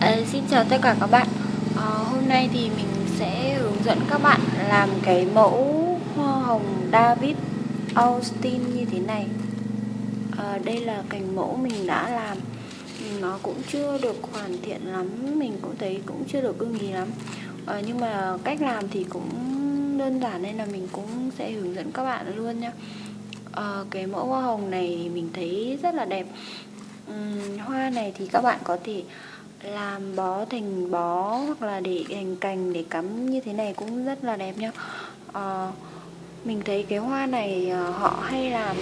À, xin chào tất cả các bạn. À, Hôm nay thì mình sẽ hướng dẫn các bạn làm cái mẫu hoa hồng David Austin như thế này. À, Đây là cành mẫu mình đã làm. Nó cũng chưa được hoàn thiện lắm Mình cũng thấy cũng chưa được ưng ý lắm. À, Nhưng mà cách làm thì cũng đơn giản nên là mình cũng sẽ hướng dẫn các bạn luôn nha à, Cái mẫu hoa hồng này mình thấy rất là đẹp. Uhm, Hoa này thì các bạn có thể làm bó thành bó hoặc là để thành cành để cắm như thế này cũng rất là đẹp nhá. À, mình thấy cái hoa này ờ, họ hay làm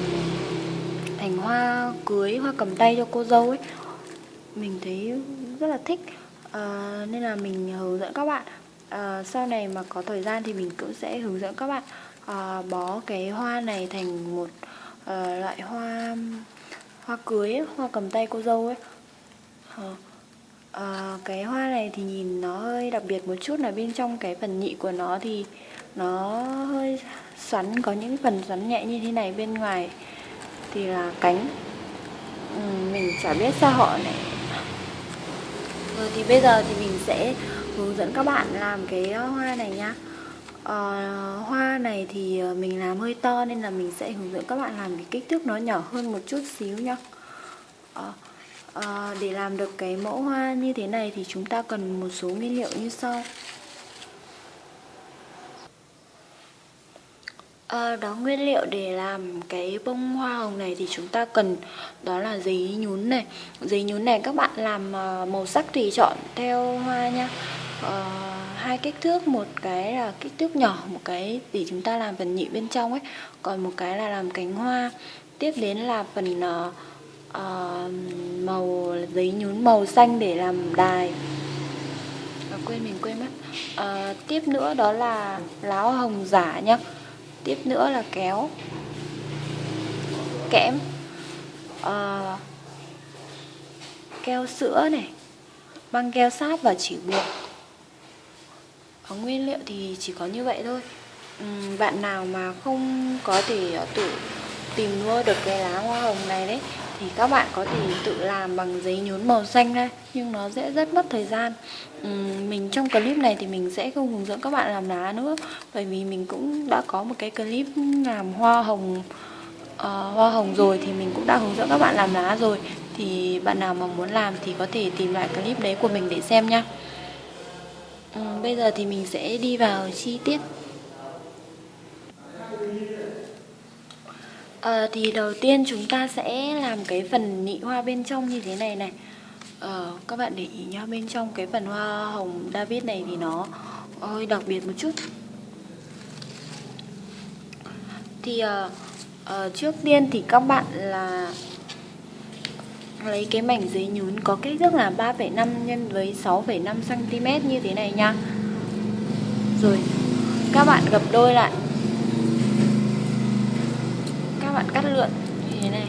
thành hoa cưới hoa cầm tay cho cô dâu ấy. Mình thấy rất là thích. À, nên là mình hướng dẫn các bạn. À, sau này mà có thời gian thì mình cũng sẽ hướng dẫn các bạn à, bó cái hoa này thành một à, loại hoa hoa cưới ấy, hoa cầm tay cô dâu ấy. À, à, cái hoa này thì nhìn nó hơi đặc biệt một chút là bên trong cái phần nhị của nó thì nó hơi xoắn có những phần xoắn nhẹ như thế này bên ngoài thì là cánh. Ừ, mình chả biết sao họ này rồi ờ, thì bây giờ thì mình sẽ hướng dẫn các bạn làm cái hoa này nhá. À, hoa này thì mình làm hơi to nên là mình sẽ hướng dẫn các bạn làm cái kích thước nó nhỏ hơn một chút xíu nhá. À, à, để làm được cái mẫu hoa như thế này thì chúng ta cần một số nguyên liệu như sau. À, đó nguyên liệu để làm cái bông hoa hồng này thì chúng ta cần đó là giấy nhún này. Giấy nhún này các bạn làm ờ, màu sắc tùy chọn theo hoa nha. À, hai kích thước một cái là kích thước nhỏ một cái để chúng ta làm phần nhị bên trong ấy. Còn một cái là làm cánh hoa. Tiếp đến là phần uh, uh, màu giấy nhún màu xanh để làm đài. À, quên mình quên mất. Uh, tiếp nữa đó là lá hồng giả nhá. Tiếp nữa là kéo. Kẽm. Uh, keo sữa này. Băng keo sáp và chỉ buộc. Ở nguyên liệu thì chỉ có như vậy thôi. Uhm, bạn nào mà không có thể tự tìm mua được cái lá hoa hồng này đấy thì các bạn có thể tự làm bằng giấy nhún màu xanh đây nhưng nó sẽ rất mất thời gian. Uhm, mình trong clip này thì mình sẽ không hướng dẫn các bạn làm lá nữa bởi vì mình cũng đã có một cái clip làm hoa hồng uh, hoa hồng rồi thì mình cũng đã hướng dẫn các bạn làm lá rồi. Thì bạn nào mà muốn làm thì có thể tìm lại clip đấy của mình để xem nha. Uhm, bây giờ thì mình sẽ đi vào chi tiết. À, thì đầu tiên chúng ta sẽ làm cái phần nị hoa bên trong như thế này này. À, các bạn để ý nhá bên trong cái phần hoa hồng David này thì nó hơi đặc biệt một chút. Thì à, à, trước tiên thì các bạn là lấy cái mảnh giấy nhún có kích thước là 3,5 nhân với 6,5 cm như thế này nha. Rồi các bạn gập đôi lại các bạn cắt lượn. Như thế này.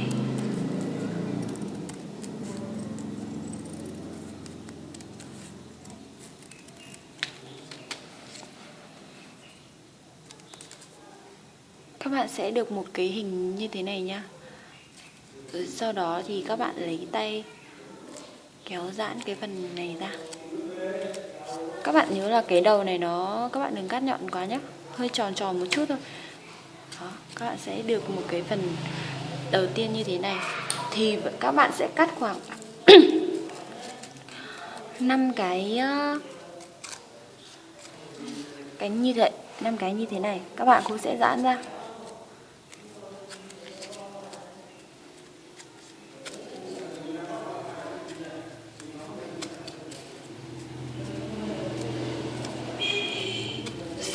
Các bạn sẽ được một cái hình như thế này nhá. Rồi sau đó thì các bạn lấy tay kéo giãn cái phần này ra. Các bạn nhớ là cái đầu này nó, các bạn đừng cắt nhọn quá nhé hơi tròn tròn một chút thôi đó, các bạn sẽ được một cái phần đầu tiên như thế này. Thì các bạn sẽ cắt khoảng 5 cái ờ, cánh như vậy năm cái như thế này. Các bạn cũng sẽ giãn ra.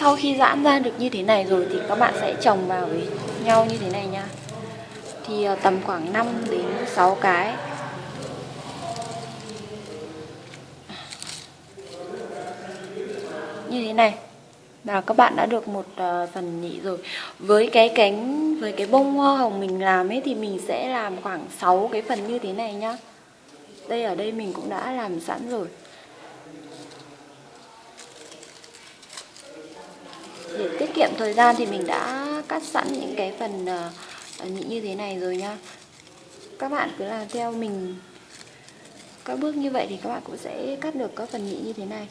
Sau khi giãn ra được như thế này rồi thì các bạn sẽ trồng vào với nhau như thế này nha. Thì ờ, tầm khoảng 5 đến 6 cái. Như thế này. Là các bạn đã được một uh, phần nhị rồi. Với cái cánh với cái bông hoa hồng mình làm ấy thì mình sẽ làm khoảng 6 cái phần như thế này nhá. Đây ở đây mình cũng đã làm sẵn rồi. Để tiết kiệm thời gian thì mình đã cắt sẵn những cái phần ờ, ờ, nhị như thế này rồi nha. Các bạn cứ làm theo mình. Các bước như vậy thì các bạn cũng sẽ cắt được các phần nhị như thế này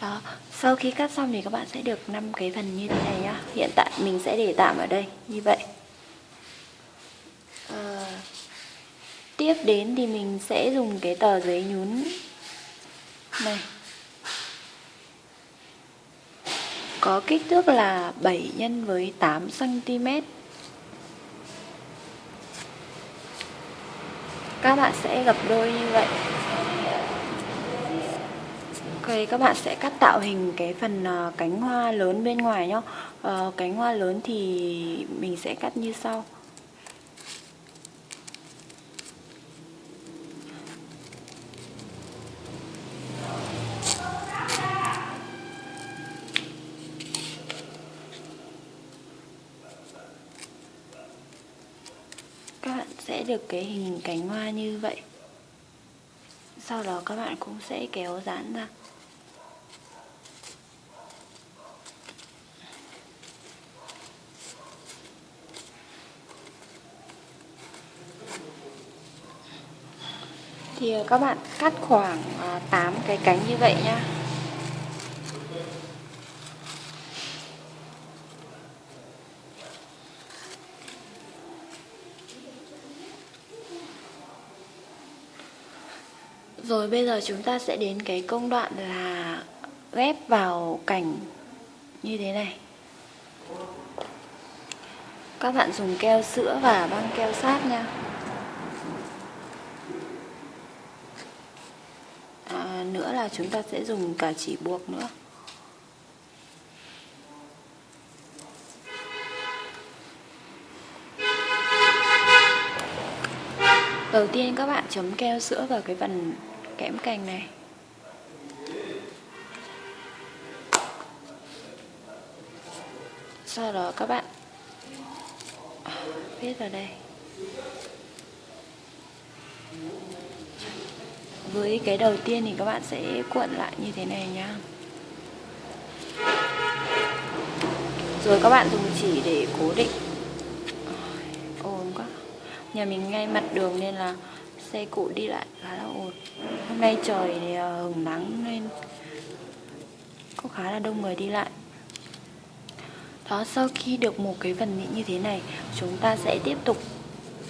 Đó, sau khi cắt xong thì các bạn sẽ được 5 cái phần như thế này nhá. Hiện tại mình sẽ để tạm ở đây, như vậy. À, Tiếp đến thì mình sẽ dùng cái tờ giấy nhún này. Có kích thước là 7 nhân với 8 cm Các bạn sẽ gập đôi như vậy. Ok, các bạn sẽ cắt tạo hình cái phần uh, cánh hoa lớn bên ngoài nhá. Uh, Cánh hoa lớn thì mình sẽ cắt như sau. Các bạn sẽ được cái hình cánh hoa như vậy. Sau đó các bạn cũng sẽ kéo dán ra. Thì ờ, các bạn cắt khoảng ờ, 8 cái cánh như vậy nhá. Rồi, bây giờ chúng ta sẽ đến cái công đoạn là ghép vào cảnh như thế này. Các bạn dùng keo sữa và băng keo sát nha nữa là chúng ta sẽ dùng cả chỉ buộc nữa. Đầu tiên các bạn chấm keo sữa vào cái phần kẽm cành này. Sau đó các bạn viết vào đây với cái đầu tiên thì các bạn sẽ cuộn lại như thế này nhá. Rồi các bạn dùng chỉ để cố định. Ồn quá. Nhà mình ngay mặt đường nên là xe cộ đi lại khá là ồn. Hôm nay trời thì ờ, hừng nắng nên có khá là đông người đi lại. Đó, sau khi được một cái phần nhị như thế này, chúng ta sẽ tiếp tục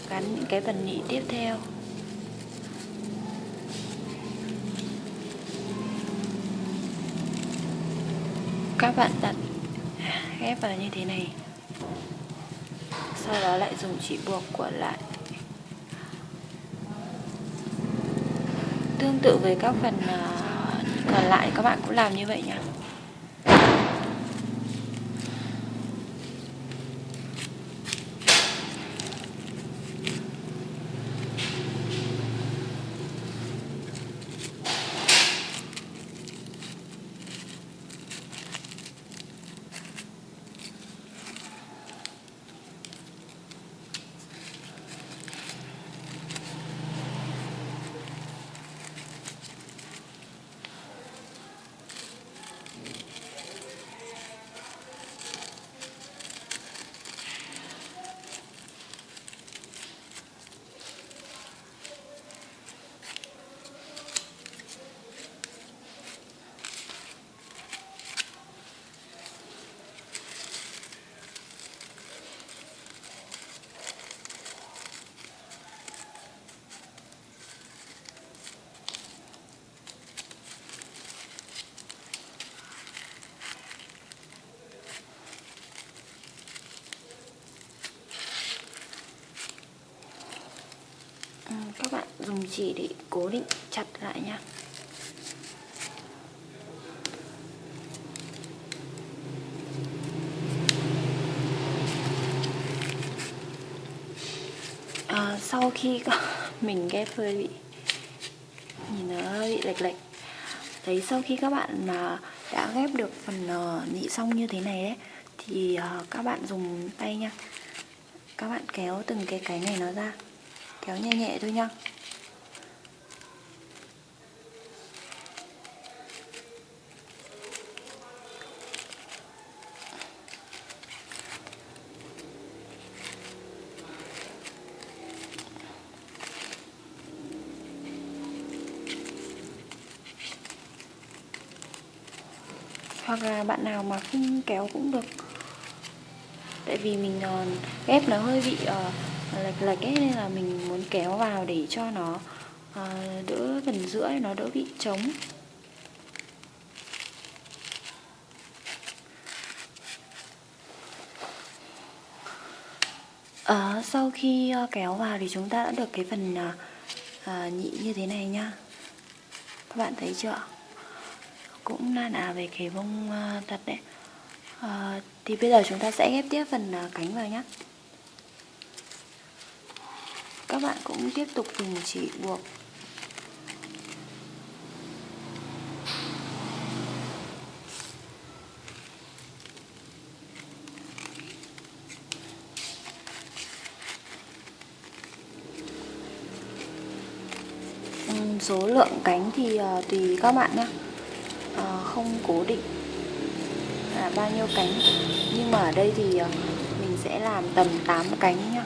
gắn những cái phần nhị tiếp theo. Các bạn đặt ghép vào như thế này. Sau đó lại dùng chỉ buộc của lại. Tương tự với các phần ờ, còn lại, các bạn cũng làm như vậy nhé các bạn dùng chỉ để cố định chặt lại nha. À, sau khi mình ghép hơi bị nhìn nó bị lệch lệch. Thấy sau khi các bạn mà đã ghép được phần nhị nị xong như thế này đấy thì à, các bạn dùng tay nha. Các bạn kéo từng cái cái này nó ra. Kéo nhẹ nhẹ thôi nha. Hoặc là bạn nào mà không kéo cũng được. Tại vì mình uh, ghép nó hơi bị uh, lệch lệch ấy nên là mình muốn kéo vào để cho nó uh, đỡ phần giữa nó đỡ bị trống. À, sau khi uh, kéo vào thì chúng ta đã được cái phần uh, uh, nhị như thế này nhá Các bạn thấy chưa? Cũng na ná về cái bông uh, ờ, thật đấy. Uh, Thì bây giờ chúng ta sẽ ghép tiếp phần uh, cánh vào nhá. Các bạn cũng tiếp tục dùng chỉ buộc. Số lượng cánh thì uh, tùy các bạn nhé không cố định là bao nhiêu cánh. Nhưng mà ở đây thì ờ, mình sẽ làm tầm 8 cánh nhá.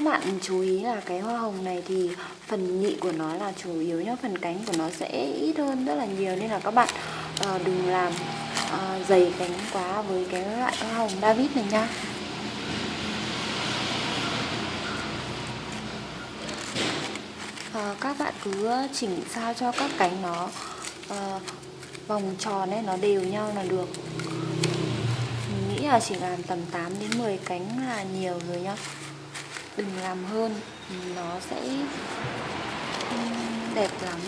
Các bạn chú ý là cái hoa hồng này thì phần nhị của nó là chủ yếu nhá phần cánh của nó sẽ ít hơn rất là nhiều nên là các bạn uh, đừng làm uh, dày cánh quá với cái loại hoa hồng David này nha uh, ờ, các bạn cứ chỉnh sao cho các cánh nó uh, vòng tròn ấy nó đều nhau là được. Mình nghĩ là chỉ làm tầm 8 đến 10 cánh là nhiều rồi nhá đừng làm hơn nó sẽ đẹp lắm.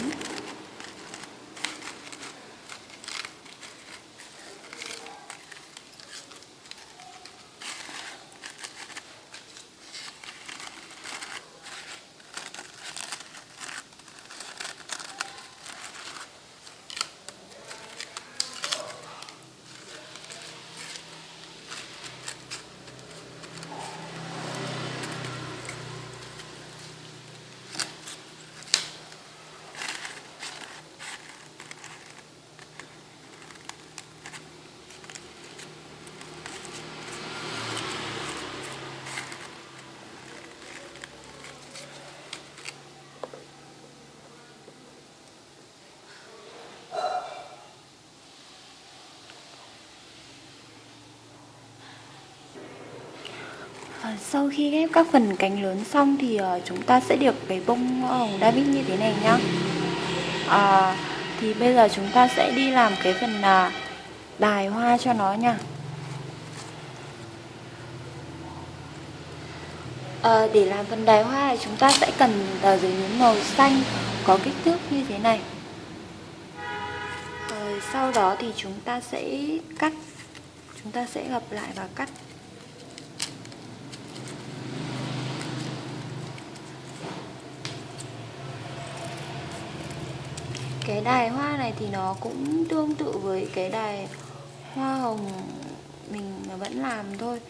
Sau khi ghép các phần cánh lớn xong thì uh, chúng ta sẽ được cái bông hồng David như thế này nhá. À, thì bây giờ chúng ta sẽ đi làm cái phần ờ, uh, đài hoa cho nó nha. À, để làm phần đài hoa thì chúng ta sẽ cần tờ giấy nhún màu xanh có kích thước như thế này. Rồi sau đó thì chúng ta sẽ cắt chúng ta sẽ gập lại và cắt cái đài hoa này thì nó cũng tương tự với cái đài hoa hồng mình vẫn làm thôi.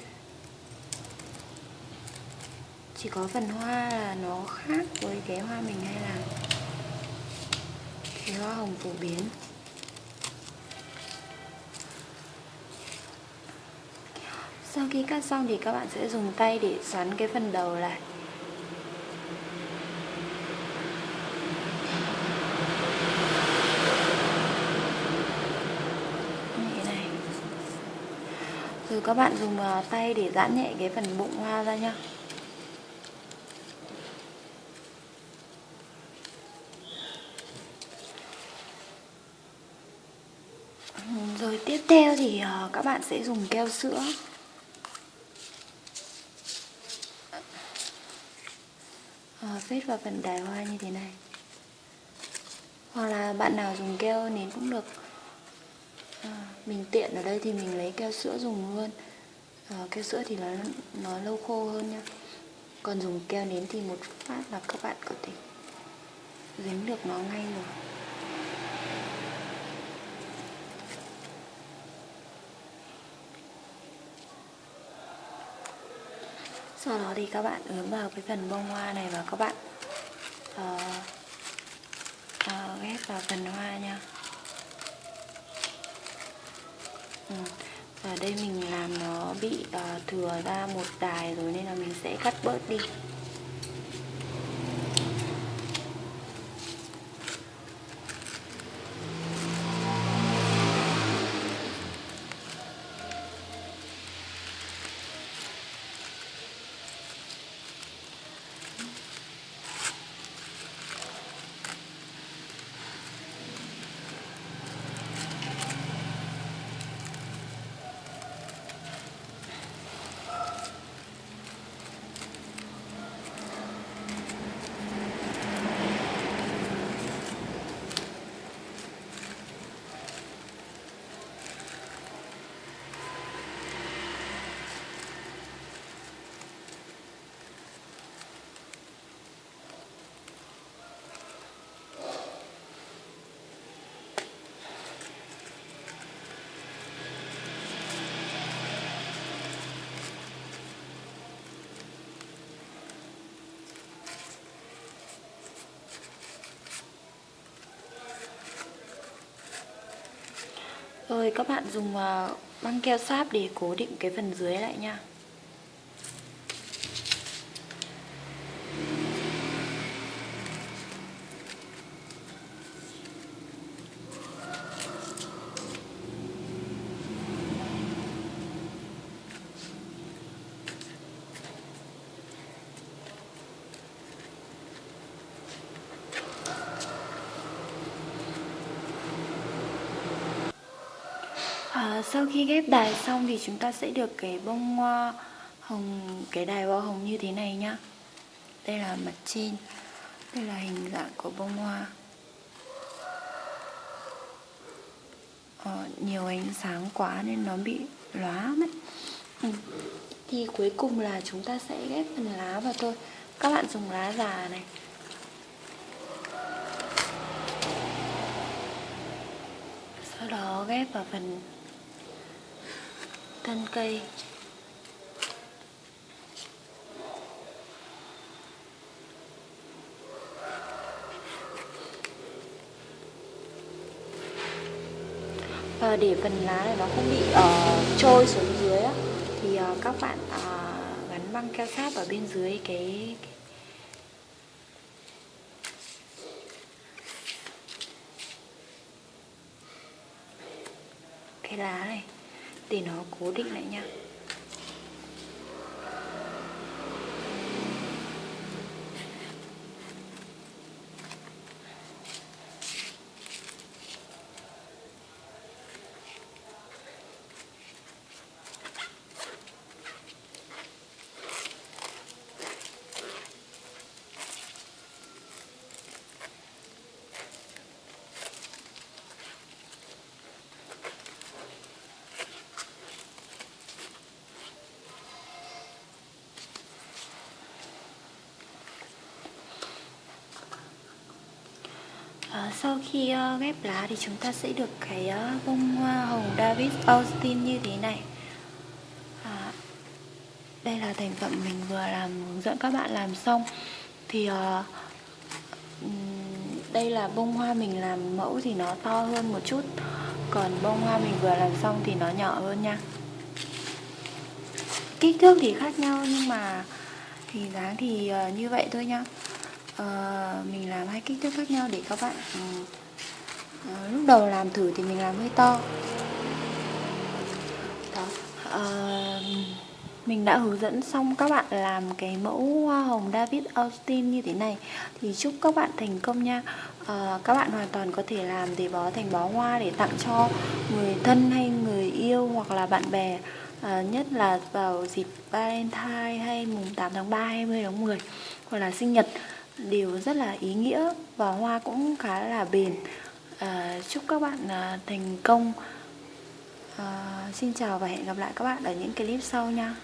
Chỉ có phần hoa là nó khác với cái hoa mình hay làm. Cái hoa hồng phổ biến. Sau khi cắt xong thì các bạn sẽ dùng tay để xoắn cái phần đầu lại. Rồi các bạn dùng à, tay để giãn nhẹ cái phần bụng hoa ra nhá. Rồi tiếp theo thì à, các bạn sẽ dùng keo sữa. Ờ, Phết vào phần đài hoa như thế này. Hoặc là bạn nào dùng keo nến cũng được mình tiện ở đây thì mình lấy keo sữa dùng luôn. À, keo sữa thì nó nó lâu khô hơn nha còn dùng keo nến thì một phát là các bạn có thể dính được nó ngay rồi. Sau đó thì các bạn ướm vào cái phần bông hoa này và các bạn uh, uh, ghép vào phần hoa nha. Ừ. ở đây mình làm nó bị uh, thừa ra một đài rồi nên là mình sẽ cắt bớt đi Rồi các bạn dùng băng keo sáp để cố định cái phần dưới lại nha. À, sau khi ghép đài xong thì chúng ta sẽ được cái bông hoa hồng cái đài hoa hồng như thế này nhá. Đây là mặt trên đây là hình dạng của bông hoa. Ờ, nhiều ánh sáng quá nên nó bị lóa mất. Ừ. thì cuối cùng là chúng ta sẽ ghép phần lá vào thôi. Các bạn dùng lá già này. Sau đó ghép vào phần thân cây. Và để phần lá này nó không bị uh, trôi xuống dưới á, thì uh, các bạn uh, gắn băng keo sáp ở bên dưới cái, cái cái lá này để nó cố định lại nha. À, sau khi uh, ghép lá thì chúng ta sẽ được cái uh, bông hoa hồng David Austin như thế này. À, Đây là thành phẩm mình vừa làm hướng dẫn các bạn làm xong. Thì uh, đây là bông hoa mình làm mẫu thì nó to hơn một chút. Còn bông hoa mình vừa làm xong thì nó nhỏ hơn nha. Kích thước thì khác nhau nhưng mà thì dáng thì uh, như vậy thôi nha uh, mình làm hai kích thước khác nhau để các bạn uh, uh, lúc đầu làm thử thì mình làm hơi to. Đó uh, mình đã hướng dẫn xong các bạn làm cái mẫu hoa hồng David Austin như thế này. Thì chúc các bạn thành công nha. À, các bạn hoàn toàn có thể làm để bó thành bó hoa để tặng cho người thân hay người yêu hoặc là bạn bè à, nhất là vào dịp Valentine hay mùng 8 tháng 3 20 tháng 10 hoặc là sinh nhật đều rất là ý nghĩa và hoa cũng khá là bền. À, chúc các bạn à, thành công. À, xin chào và hẹn gặp lại các bạn ở những clip sau nha.